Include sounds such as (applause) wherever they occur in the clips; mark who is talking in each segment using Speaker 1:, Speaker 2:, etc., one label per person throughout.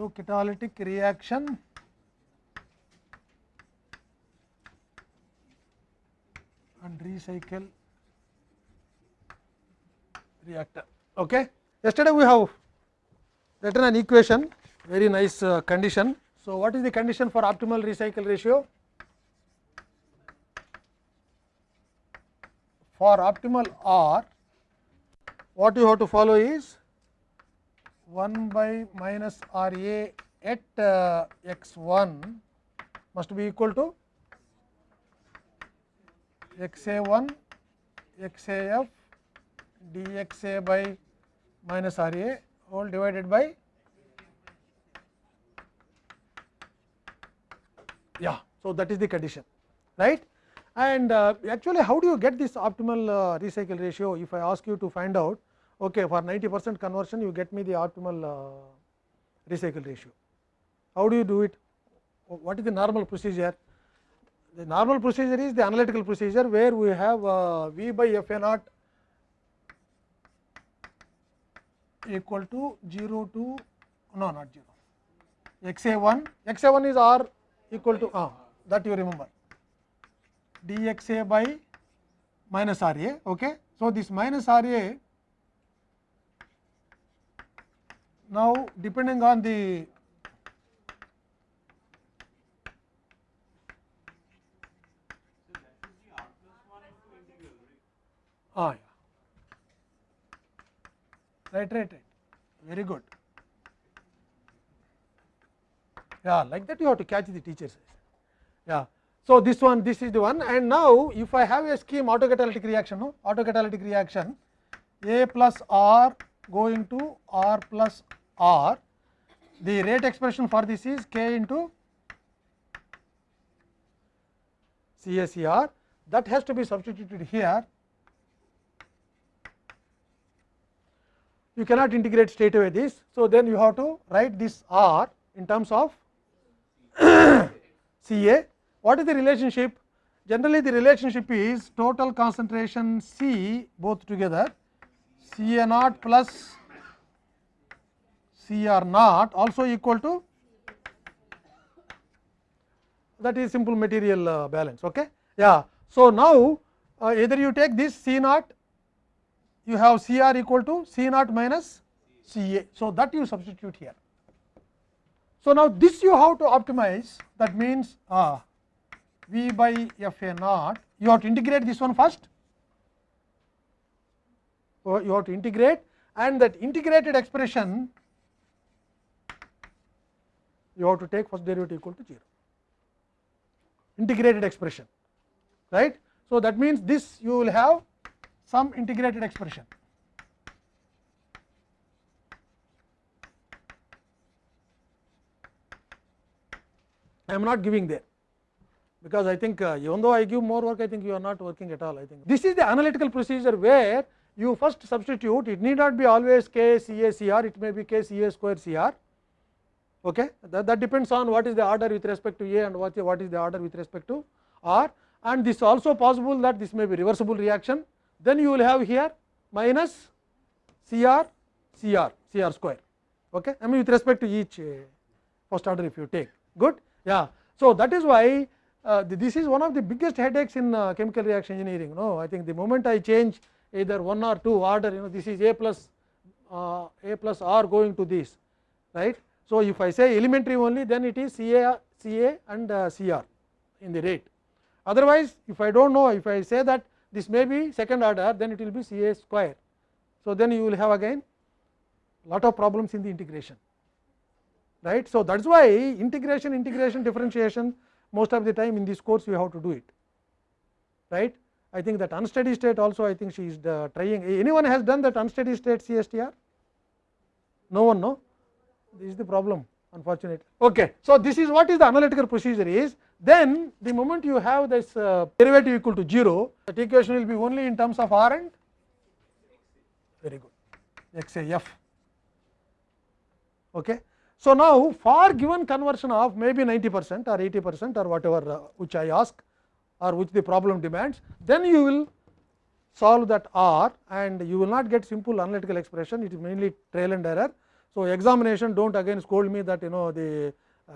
Speaker 1: autocatalytic reaction and recycle reactor. Okay. Yesterday we have written an equation, very nice uh, condition. So, what is the condition for optimal recycle ratio? For optimal R, what you have to follow is 1 by minus R A at uh, x 1 must be equal to x a 1 x a f d x a by minus R a whole divided by yeah. So, that is the condition right and uh, actually how do you get this optimal uh, recycle ratio if I ask you to find out okay, for 90 percent conversion you get me the optimal uh, recycle ratio. How do you do it? What is the normal procedure? The normal procedure is the analytical procedure where we have uh, V by F A naught equal to 0 to no not 0 x a 1 x a 1 is r equal to ah, that you remember d x a by minus r a. Okay. So, this minus r a now depending on the ah, yeah. right right right very good. Yeah like that you have to catch the teachers yeah. So this one this is the one. And now if i have a scheme autocatalytic reaction no? Autocatalytic reaction. A plus r going to r plus r the rate expression for this is k into CACR that has to be substituted here you cannot integrate straight away this. So, then you have to write this R in terms of (coughs) CA. What is the relationship? Generally the relationship is total concentration C both together CA naught plus CR naught also equal to that is simple material uh, balance. Okay? Yeah. So, now uh, either you take this C naught you have C r equal to C naught minus C a. So, that you substitute here. So, now this you have to optimize that means uh, V by F a naught you have to integrate this one first. So, you have to integrate and that integrated expression you have to take first derivative equal to 0 integrated expression right. So, that means this you will have some integrated expression. I am not giving there because I think uh, even though I give more work I think you are not working at all I think this is the analytical procedure where you first substitute it need not be always k c a c r it may be k c a square c r okay that, that depends on what is the order with respect to a and what, what is the order with respect to r and this also possible that this may be reversible reaction then you will have here minus C r C r C r square okay I mean with respect to each first order if you take good yeah so that is why uh, this is one of the biggest headaches in uh, chemical reaction engineering no I think the moment I change either one or two order you know this is a plus uh, a plus r going to this right so if I say elementary only then it is C a C a and uh, C r in the rate otherwise if I do not know if I say that this may be second order then it will be C a square. So, then you will have again lot of problems in the integration right. So, that is why integration integration differentiation most of the time in this course you have to do it right. I think that unsteady state also I think she is uh, trying anyone has done that unsteady state CSTR no one no this is the problem unfortunately. Okay. So, this is what is the analytical procedure is then the moment you have this uh, derivative equal to 0 that equation will be only in terms of r and very good x a f. Okay. So, now for given conversion of maybe 90 percent or 80 percent or whatever uh, which I ask or which the problem demands then you will solve that r and you will not get simple analytical expression it is mainly trail and error. So, examination do not again scold me that you know the uh,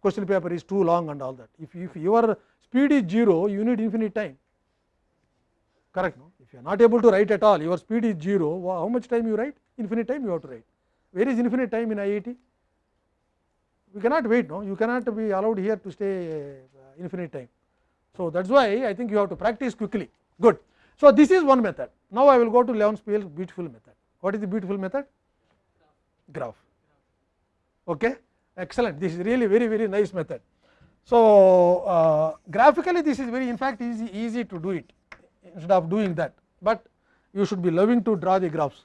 Speaker 1: question paper is too long and all that. If, if your speed is 0, you need infinite time correct no if you are not able to write at all your speed is 0 how much time you write infinite time you have to write where is infinite time in IIT we cannot wait no you cannot be allowed here to stay uh, infinite time so that is why I think you have to practice quickly good so this is one method now I will go to Leon Spiel's beautiful method what is the beautiful method graph okay excellent this is really very very nice method so uh, graphically this is very in fact easy easy to do it instead of doing that, but you should be loving to draw the graphs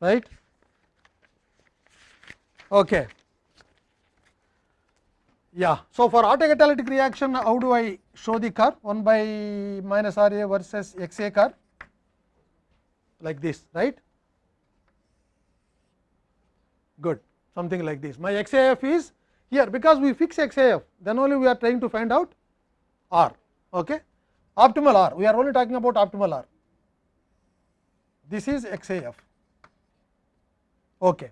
Speaker 1: right. Okay. Yeah. So, for autocatalytic reaction how do I show the curve 1 by minus R A versus X A curve like this right good. Something like this. My XAF is here. Because we fix XAF then only we are trying to find out R. Okay? Optimal R. We are only talking about optimal R. This is XAF okay.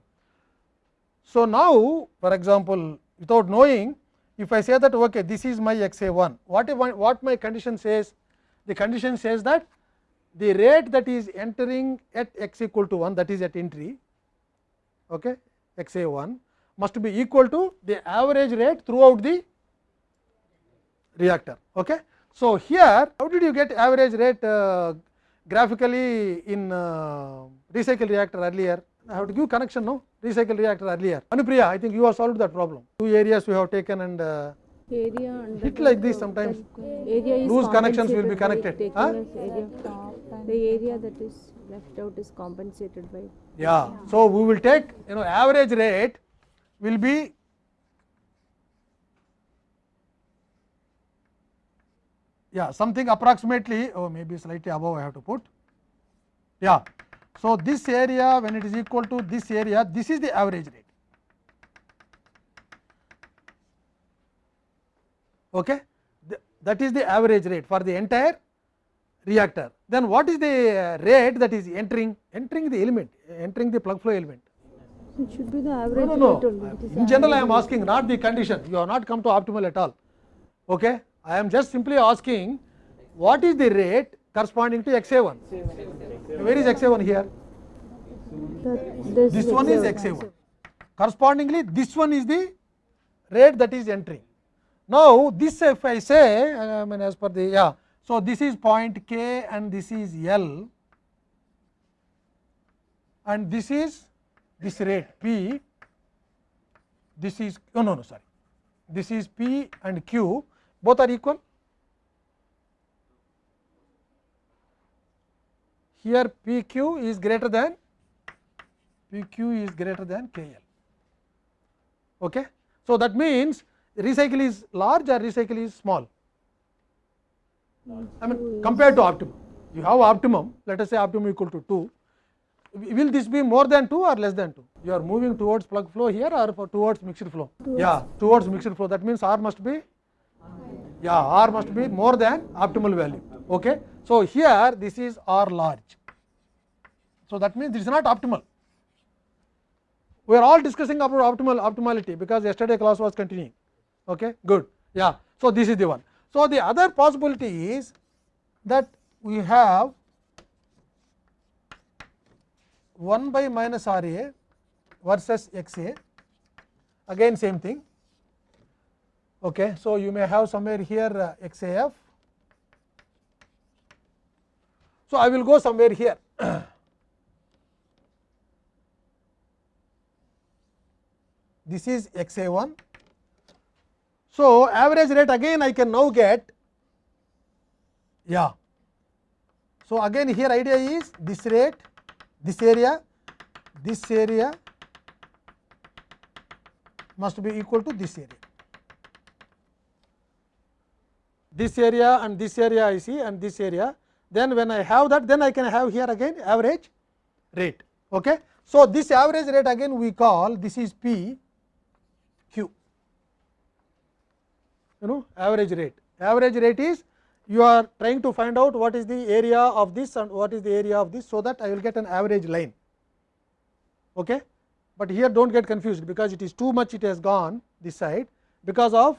Speaker 1: So now for example without knowing if I say that okay this is my XA1 what if I, what my condition says? The condition says that the rate that is entering at x equal to 1 that is at entry okay x a 1 must be equal to the average rate throughout the reactor. Okay. So, here how did you get average rate uh, graphically in uh, recycle reactor earlier I have to give connection no recycle reactor earlier Anupriya I think you have solved that problem two areas we have taken and uh,
Speaker 2: area and
Speaker 1: hit like this sometimes
Speaker 2: area is
Speaker 1: Loose connections will be connected, huh?
Speaker 2: area. The area that is left out is compensated by
Speaker 1: Yeah. So, we will take you know average rate will be yeah something approximately oh maybe slightly above I have to put yeah. So, this area when it is equal to this area this is the average rate. Okay. Th- That is the average rate for the entire reactor. Then what is the uh, rate that is entering entering the element entering the plug flow element
Speaker 2: it should be the
Speaker 1: no,
Speaker 2: average
Speaker 1: no, no.
Speaker 2: rate only.
Speaker 1: In general, I am asking not the condition. You have not come to optimal at all. Okay. I am just simply asking what is the rate corresponding to XA1. Where is XA1 here?
Speaker 2: that this,
Speaker 1: This one is XA1. Correspondingly, this one is the rate that is entering. Now, this if I say, I mean as per the yeah. So, this is point K and this is L and this is this rate P, this is no no no sorry, this is P and Q both are equal. Here P Q is greater than P Q is greater than K L. Okay. So, that means recycle is large or recycle is small. I mean compared to optimum, you have optimum let us say optimum equal to 2, will this be more than 2 or less than 2? You are moving towards plug flow here or for towards mixed flow? Yeah, towards mixed flow that means R must be, yeah R must be more than optimal value. Okay. So, here this is R large. So, that means this is not optimal. We are all discussing about optimal optimality because yesterday class was continuing. Okay, good. Yeah. So, this is the one. So, the other possibility is that we have 1 by minus R A versus X A again same thing. Okay. So, you may have somewhere here uh, X A F. So, I will go somewhere here. this is x a 1. So, average rate again I can now get yeah. So, again here idea is this rate, this area, this area must be equal to this area. This area and this area I see and this area then when I have that then I can have here again average rate. Okay. So, this average rate again we call this is P q you know average rate. Average rate is you are trying to find out what is the area of this and what is the area of this. So, that I will get an average line. Okay. but here do not get confused because it is too much it has gone this side because of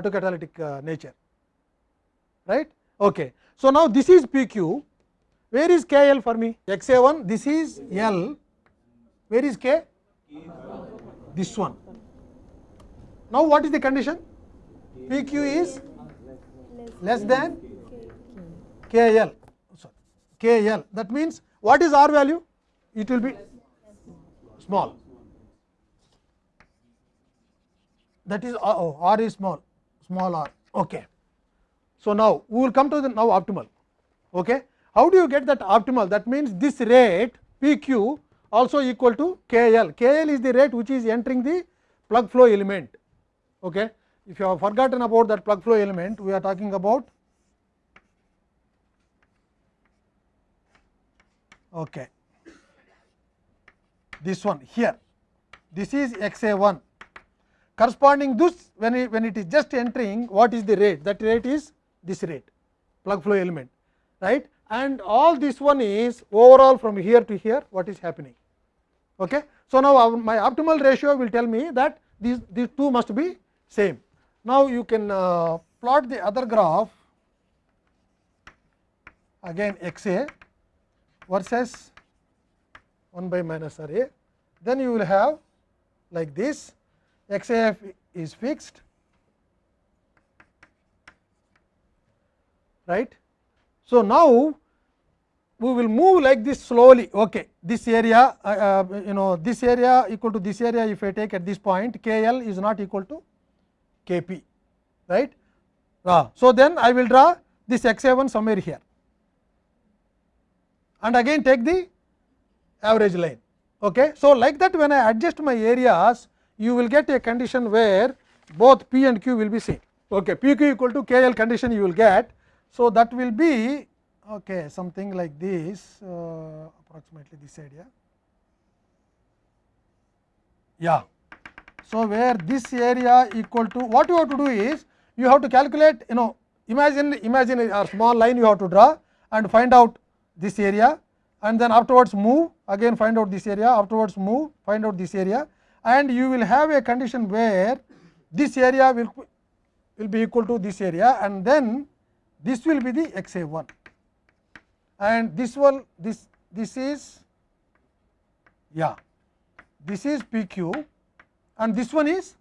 Speaker 1: autocatalytic uh, nature right. Okay. So, now this is P q where is K L for me x A 1 this is L where is K this one. Now, what is the condition P q is less than K L sorry K L that means what is R value it will be small that is uh, oh, R is small small r okay. So, now we will come to the now optimal okay. How do you get that optimal that means this rate P q also equal to K L K L is the rate which is entering the plug flow element okay. If you have forgotten about that plug flow element we are talking about okay. this one here this is x a 1 corresponding this when it, when it is just entering what is the rate that rate is this rate plug flow element right and all this one is overall from here to here what is happening. Okay. So, now our, my optimal ratio will tell me that these, these two must be same. Now, you can uh, plot the other graph. Again x a versus 1 by minus r a, then you will have like this. X a f is fixed. Right. So, now we will move like this slowly. Okay this area uh, uh, you know this area equal to this area if I take at this point k l is not equal to k p right. So, then I will draw this x a 1 somewhere here and again take the average line. Okay. So, like that when I adjust my areas you will get a condition where both p and q will be same. Okay. p q equal to k l condition you will get. So, that will be okay, something like this uh, approximately this area. Yeah. So, where this area equal to what you have to do is you have to calculate you know imagine imagine a small line you have to draw and find out this area and then afterwards move again find out this area afterwards move find out this area and you will have a condition where this area will will be equal to this area and then this will be the x a 1 and this one this this is yeah this is p q and this one is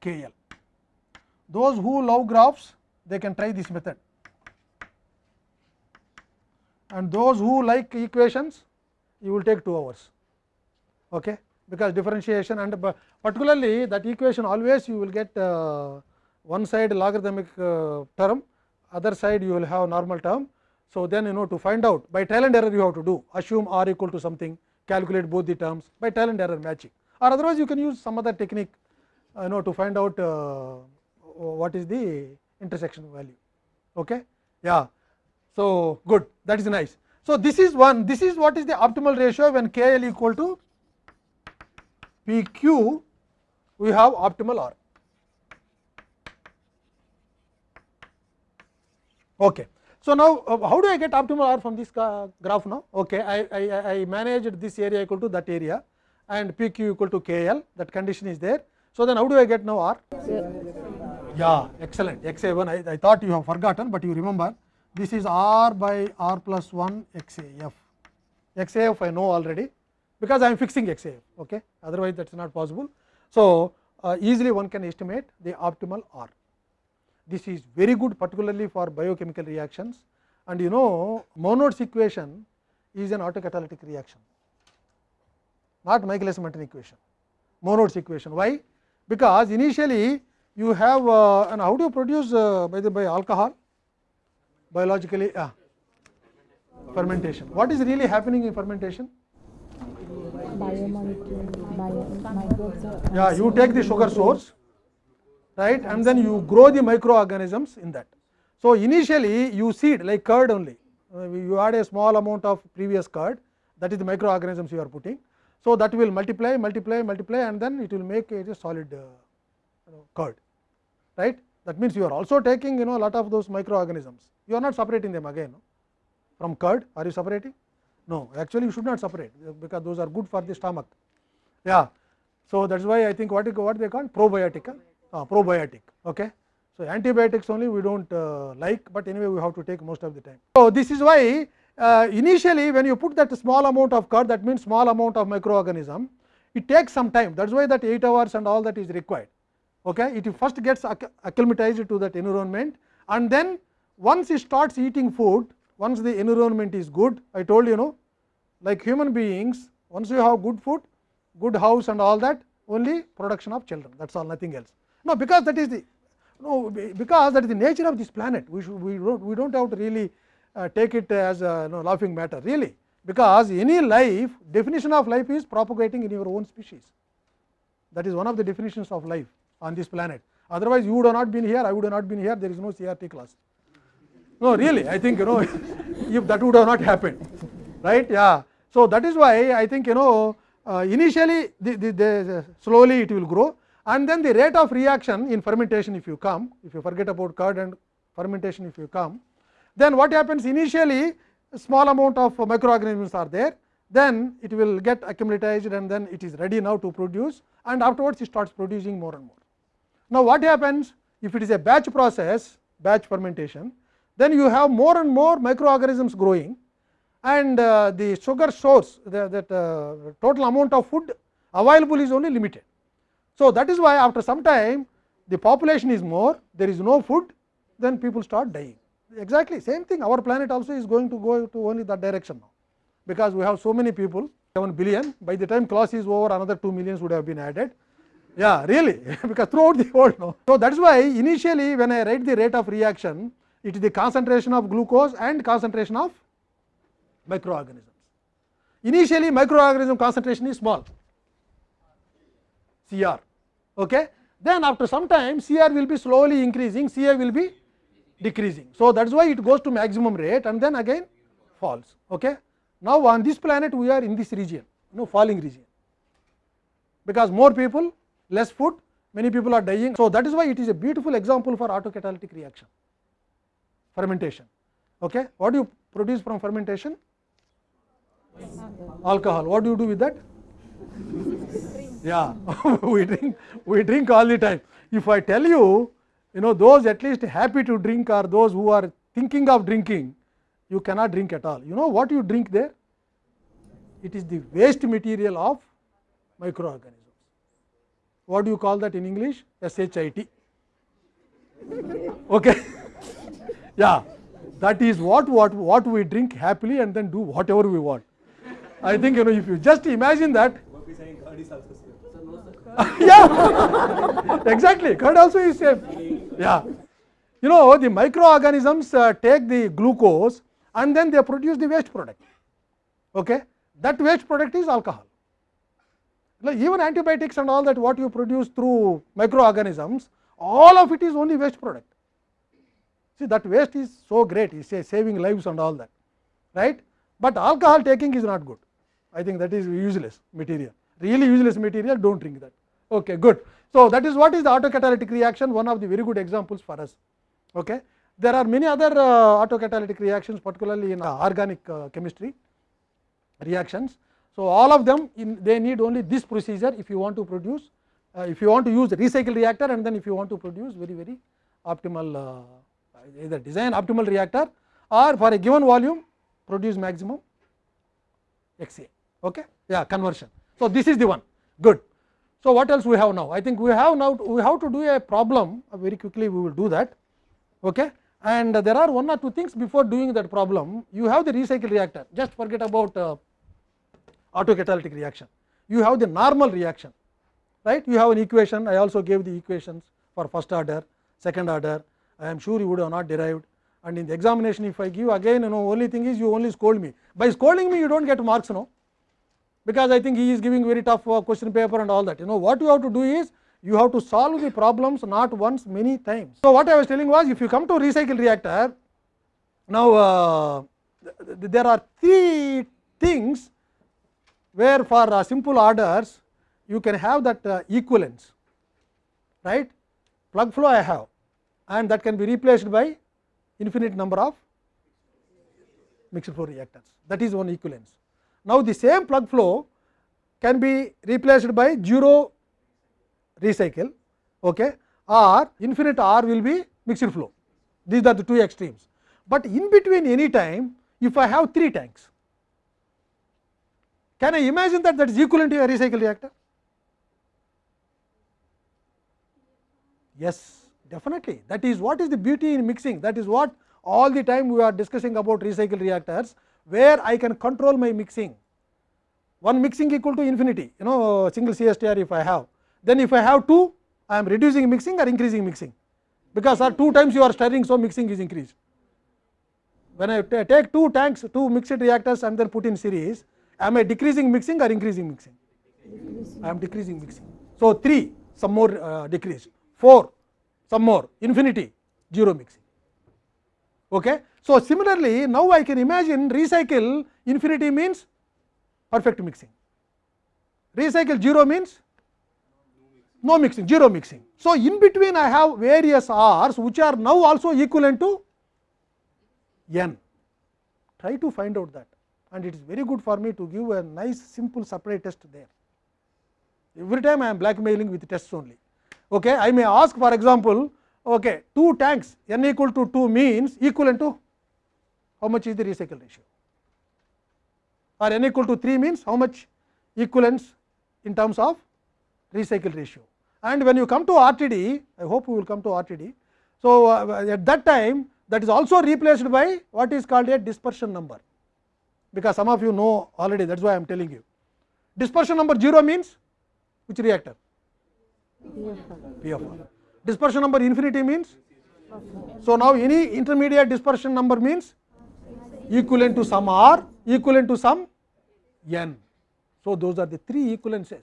Speaker 1: k l. Those who love graphs they can try this method. And those who like equations you will take 2 hours. Okay? Because differentiation and particularly that equation always you will get uh, one side logarithmic uh, term other side you will have normal term. So, then you know to find out by trial and error you have to do. Assume r equal to something calculate both the terms by trial and error matching or otherwise you can use some other technique uh, you know to find out uh, what is the intersection value. Okay? Yeah. So, good that is nice. So, this is one this is what is the optimal ratio when k l equal to p q we have optimal r. Okay. So, now uh, how do I get optimal r from this graph now? Okay, I, I, I managed this area equal to that area and p q equal to k l that condition is there. So, then how do I get now r? Yeah, excellent x a 1 I, I thought you have forgotten, but you remember this is r by r plus 1 x a f. x a f I know already because I am fixing x a f, okay. otherwise that is not possible. So, uh, easily one can estimate the optimal r. This is very good particularly for biochemical reactions and you know Monod's equation is an autocatalytic reaction, not Michaelis Menten equation, Monod's equation. Why? Because initially you have uh, and how do you produce uh, by the by alcohol biologically uh, fermentation. What is really happening in fermentation?
Speaker 2: biomolecule, bio, microbes are
Speaker 1: Yeah, you take the sugar source right and then you grow the microorganisms in that. So, initially you seed like curd only, you add a small amount of previous curd that is the microorganisms you are putting. So, that will multiply, multiply, multiply and then it will make it a solid uh, curd, right. That means, you are also taking you know lot of those microorganisms, you are not separating them again no? from curd, are you separating? No, actually you should not separate because those are good for the stomach. Yeah. So that is why I think what is what they call probiotic. Uh, probiotic. Okay. So antibiotics only we don't uh, like, but anyway we have to take most of the time. So this is why uh, initially when you put that small amount of curd, that means small amount of microorganism, it takes some time. That is why that 8 hours and all that is required. Okay. It first gets acclimatized to that environment, and then once it starts eating food, once the environment is good, I told you know, like human beings, once you have good food, good house and all that, only production of children. That's all, nothing else. No, because that is the no, because that is the nature of this planet. We should we don't we don't have to really uh, take it as a you know, laughing matter, really, because any life definition of life is propagating in your own species. That is one of the definitions of life on this planet. Otherwise, you would have not been here, I would have not been here. There is no CRT class. No, really, I think you know (laughs) if that would have not happened, right? Yeah. So that is why I think you know uh, initially the, the, the slowly it will grow, and then the rate of reaction in fermentation if you come, if you forget about curd and fermentation if you come, then what happens initially small amount of microorganisms are there, then it will get accumulated and then it is ready now to produce, and afterwards it starts producing more and more. Now, what happens if it is a batch process, batch fermentation, then you have more and more microorganisms growing and uh, the sugar source, the, that uh, total amount of food available is only limited. So, that is why after some time the population is more, there is no food, then people start dying. Exactly same thing, our planet also is going to go to only that direction now, because we have so many people, 7 billion, by the time class is over another 2 millions would have been added. Yeah, really, (laughs) because throughout the world. So, that is why initially when I write the rate of reaction, it is the concentration of glucose and concentration of microorganisms. Initially microorganism concentration is small, Cr. Okay? Then after some time Cr will be slowly increasing, Ca will be decreasing. So, that is why it goes to maximum rate and then again falls. Okay? Now, on this planet we are in this region, you know, falling region, because more people, less food, many people are dying. So, that is why it is a beautiful example for autocatalytic reaction, fermentation. Okay? What do you produce from fermentation? Alcohol. What do you do with that? Yeah, we drink, we drink all the time. If I tell you, you know, those at least happy to drink are those who are thinking of drinking, you cannot drink at all. You know what you drink there? It is the waste material of microorganisms. What do you call that in English? SHIT. Okay. yeah, that is what, what, what we drink happily and then do whatever we want. I think you know if you just imagine that yeah exactly curd also is same yeah you know the microorganisms uh, take the glucose and then they produce the waste product okay that waste product is alcohol like even antibiotics and all that what you produce through microorganisms all of it is only waste product see that waste is so great it's say saving lives and all that right but alcohol taking is not good i think that is useless material really useless material don't drink that okay good so that is what is the autocatalytic reaction one of the very good examples for us okay there are many other uh, autocatalytic reactions particularly in uh, organic uh, chemistry reactions so all of them in, they need only this procedure if you want to produce uh, if you want to use the recycle reactor and then if you want to produce very very optimal uh, either design optimal reactor or for a given volume produce maximum XA. Okay? Yeah, conversion. So this is the one. Good. So what else we have now? I think we have now we have to do a problem very quickly. We will do that. Okay? And there are one or two things before doing that problem. You have the recycle reactor. Just forget about uh, autocatalytic reaction. You have the normal reaction, right? You have an equation. I also gave the equations for first order, second order. I am sure you would have not derived. And in the examination, if I give again, you know, only thing is you only scold me. By scolding me, you don't get marks, no because I think he is giving very tough uh, question paper and all that. You know what you have to do is you have to solve the problems not once many times. So what I was telling was if you come to recycle reactor, now uh, th th there are three things where for uh, simple orders you can have that uh, equivalence, right? Plug flow I have and that can be replaced by infinite number of mixed flow reactors that is one equivalence. Now, the same plug flow can be replaced by zero recycle okay, or infinite R will be mixed flow. These are the two extremes, but in between any time if I have three tanks, can I imagine that that is equivalent to a recycle reactor? Yes, definitely. That is what is the beauty in mixing. That is what all the time we are discussing about recycle reactors, where I can control my mixing. One mixing equal to infinity, you know, single CSTR if I have. Then if I have two, I am reducing mixing or increasing mixing, because or two times you are stirring, so mixing is increased. When I take two tanks, two mixed reactors and then put in series, am I decreasing mixing or increasing mixing? I am decreasing mixing. So, 3 some more uh, decrease, 4 some more, infinity 0 mixing. Okay. So, similarly, now I can imagine recycle infinity means perfect mixing, recycle 0 means no mixing, 0 mixing. So, in between I have various R's which are now also equivalent to n. Try to find out that and it is very good for me to give a nice simple supply test there. Every time I am blackmailing with tests only. Okay. I may ask for example, okay, 2 tanks n equal to 2 means equivalent to how much is the recycle ratio or n equal to 3 means how much equivalence in terms of recycle ratio. And when you come to RTD, I hope you will come to RTD. So, uh, at that time that is also replaced by what is called a dispersion number, because some of you know already that is why I am telling you. Dispersion number 0 means which reactor? PFR. Dispersion number infinity means? So, now any intermediate dispersion number means equivalent to some r, equivalent to some n. So, those are the three equivalences.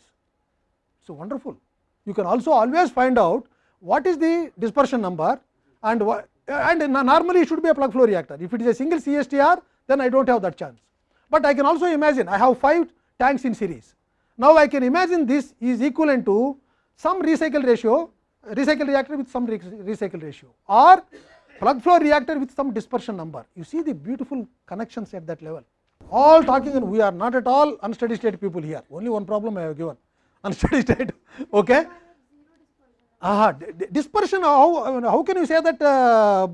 Speaker 1: So, wonderful. You can also always find out what is the dispersion number and what and normally it should be a plug flow reactor. If it is a single CSTR, then I do not have that chance. But I can also imagine I have 5 tanks in series. Now, I can imagine this is equivalent to some recycle ratio, recycle reactor with some recycle ratio or plug flow reactor with some dispersion number. You see the beautiful connections at that level. All talking and we are not at all unsteady state people here. Only one problem I have given unsteady state. Okay. Aha, dispersion how, how can you say that uh,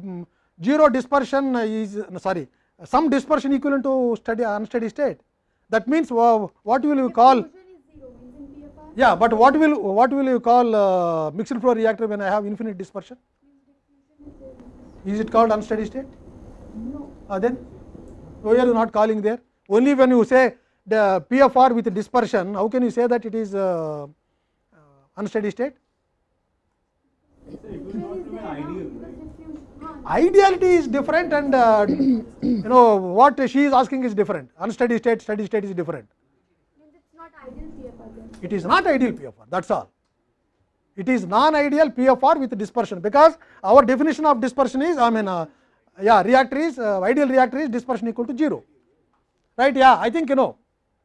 Speaker 1: zero dispersion is sorry some dispersion equivalent to steady unsteady state that means uh, what will you call yeah but what will what will you call uh, mixed flow reactor when I have infinite dispersion is it called unsteady state no uh, then why are you not calling there only when you say the PFR with dispersion how can you say that it is uh, unsteady state ideality is different and uh, you know what she is asking is different unsteady state steady state is different it is not ideal pfr that is all it is non ideal pfr with dispersion because our definition of dispersion is i mean uh, yeah reactor is uh, ideal reactor is dispersion equal to 0 right? Yeah i think you know.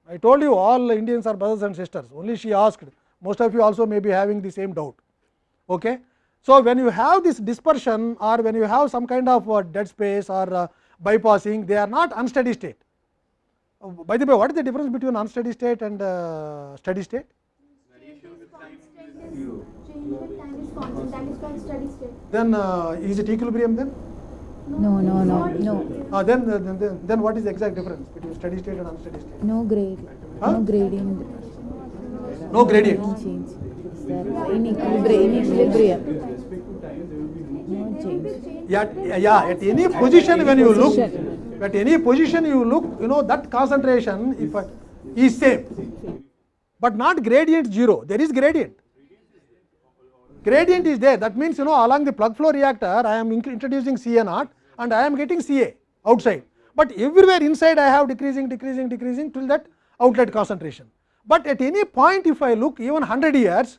Speaker 1: I told you all indians are brothers and sisters. Only she asked. Most of you also may be having the same doubt. Okay? So, when you have this dispersion or when you have some kind of uh, dead space or uh, bypassing, they are not unsteady state. Uh, by the way, what is the difference between unsteady state and uh, steady state? Then uh, is it equilibrium then?
Speaker 3: No, no, no, no.
Speaker 1: Uh, then, then, then, then what is the exact difference between steady state and unsteady state?
Speaker 3: No grade.
Speaker 1: Huh?
Speaker 3: No gradient.
Speaker 1: No gradient.
Speaker 3: No change. In equilibrium? In equilibrium. No change.
Speaker 1: Yeah, yeah, at any position when you look, at any position you look, you know that concentration if I, is same, but not gradient 0, there is gradient. Gradient is there, that means you know along the plug flow reactor I am introducing Ca naught and I am getting Ca outside, but everywhere inside I have decreasing, decreasing, decreasing till that outlet concentration. But at any point if I look even 100 years,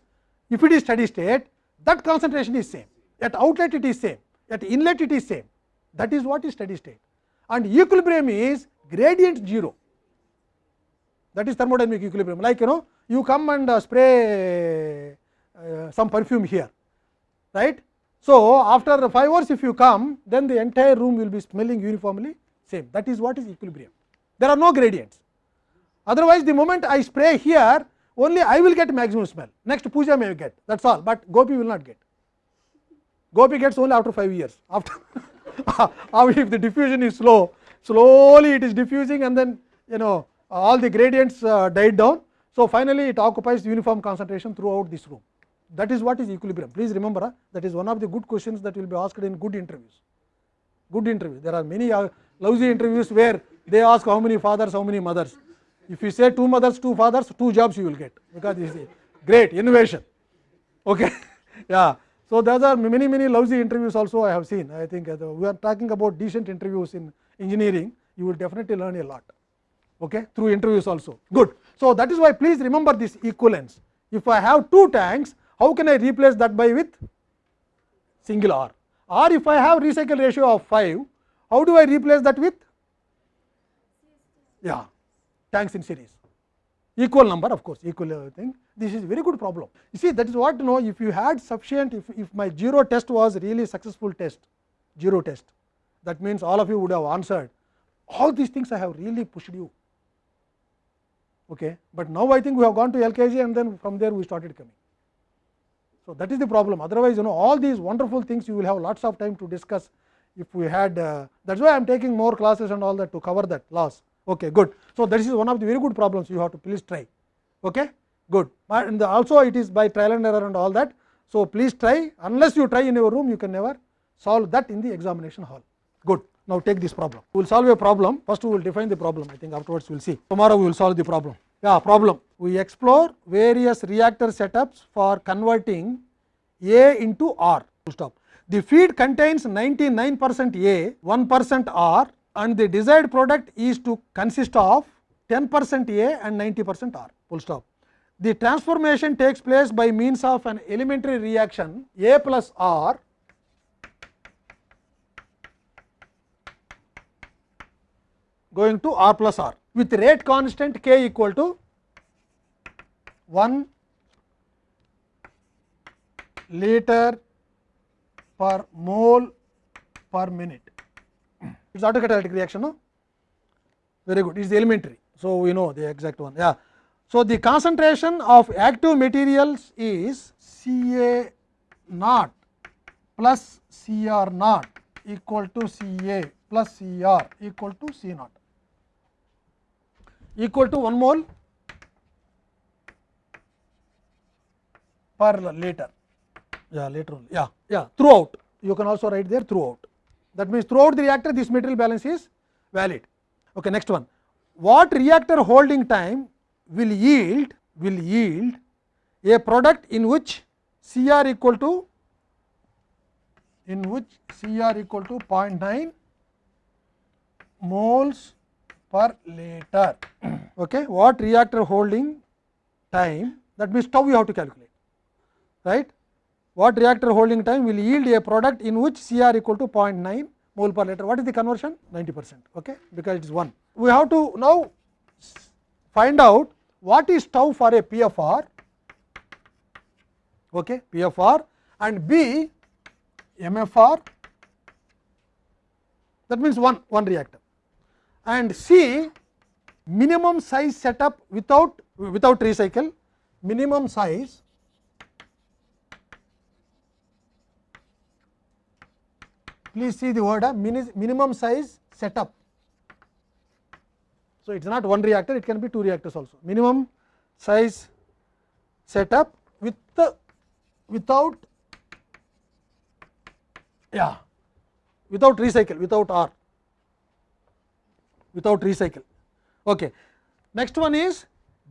Speaker 1: if it is steady state, that concentration is same, at outlet it is same, at inlet it is same, that is what is steady state. And equilibrium is gradient 0, that is thermodynamic equilibrium, like you know you come and uh, spray uh, some perfume here, right. So, after 5 hours if you come, then the entire room will be smelling uniformly same. That is what is equilibrium. There are no gradients. Otherwise the moment i spray here only i will get maximum smell. Next puja may get that is all. But gopi will not get. Gopi gets only after 5 years. (laughs) After if the diffusion is slow slowly it is diffusing and then you know all the gradients uh, died down. So finally it occupies uniform concentration throughout this room that is what is equilibrium. Please remember uh, that is one of the good questions that will be asked in good interviews. Good interviews there are many uh, lousy interviews where they ask how many fathers how many mothers. If you say two mothers two fathers two jobs you will get. Because this is great innovation. Okay? (laughs) Yeah. So there are many many lousy interviews also i have seen. I think uh, we are talking about decent interviews in engineering. You will definitely learn a lot. Okay? Through interviews also. Good. So that is why please remember this equivalence. If i have two tanks how can i replace that by with single r or if i have recycle ratio of 5 how do i replace that with yeah tanks in series equal number of course equal thing this is very good problem you see that is what you know if you had sufficient if, if my zero test was really successful test zero test that means all of you would have answered all these things i have really pushed you okay but now i think we have gone to lkg and then from there we started coming so that is the problem otherwise you know all these wonderful things you will have lots of time to discuss if we had uh, that is why i am taking more classes and all that to cover that loss okay good so that is one of the very good problems you have to please try okay good and also it is by trial and error and all that so please try unless you try in your room you can never solve that in the examination hall good now take this problem we will solve a problem first we will define the problem i think afterwards we will see tomorrow we will solve the problem yeah problem we explore various reactor setups for converting a into r stop the feed contains 99 percent a 1 percent r and the desired product is to consist of 10 percent a and 90 percent r full stop the transformation takes place by means of an elementary reaction a plus r going to r plus r with rate constant k equal to 1 liter per mole per minute. It is autocatalytic reaction, no? Very good. It is elementary. So, we know the exact one. Yeah. So, the concentration of active materials is C A naught plus C R naught equal to C A plus C R equal to C naught equal to 1 mole per later yeah later only yeah yeah throughout you can also write there throughout that means throughout the reactor this material balance is valid okay next one what reactor holding time will yield will yield a product in which cr equal to in which cr equal to 0.9 moles per later okay what reactor holding time that means tau you have to calculate right what reactor holding time will yield a product in which cr equal to 0.9 mole per liter what is the conversion 90 percent okay because it is 1 we have to now find out what is tau for a pfr okay pfr and b mfr that means one one reactor and c minimum size setup without without recycle minimum size please see the word uh, minimum size setup so its not one reactor it can be two reactors also minimum size setup with the without yeah without recycle without r without recycle. Okay. Next one is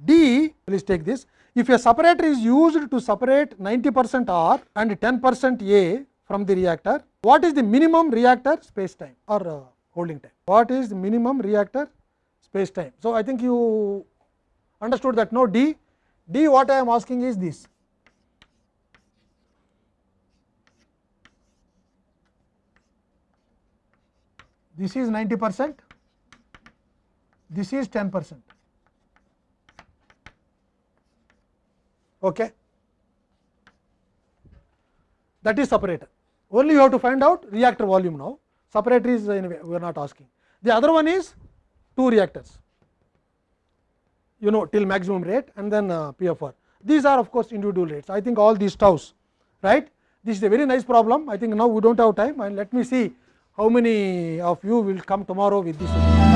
Speaker 1: d please take this. If a separator is used to separate 90 percent r and 10 percent a from the reactor what is the minimum reactor space time or uh, holding time? What is the minimum reactor space time? So i think you understood that no? D d what i am asking is this. This is 90 percent this is 10 percent okay that is separator only you have to find out reactor volume now separator is anyway we are not asking the other one is two reactors you know till maximum rate and then uh, PFR. These are of course individual rates. I think all these tau's, right? This is a very nice problem. I think now we don't have time and let me see how many of you will come tomorrow with this.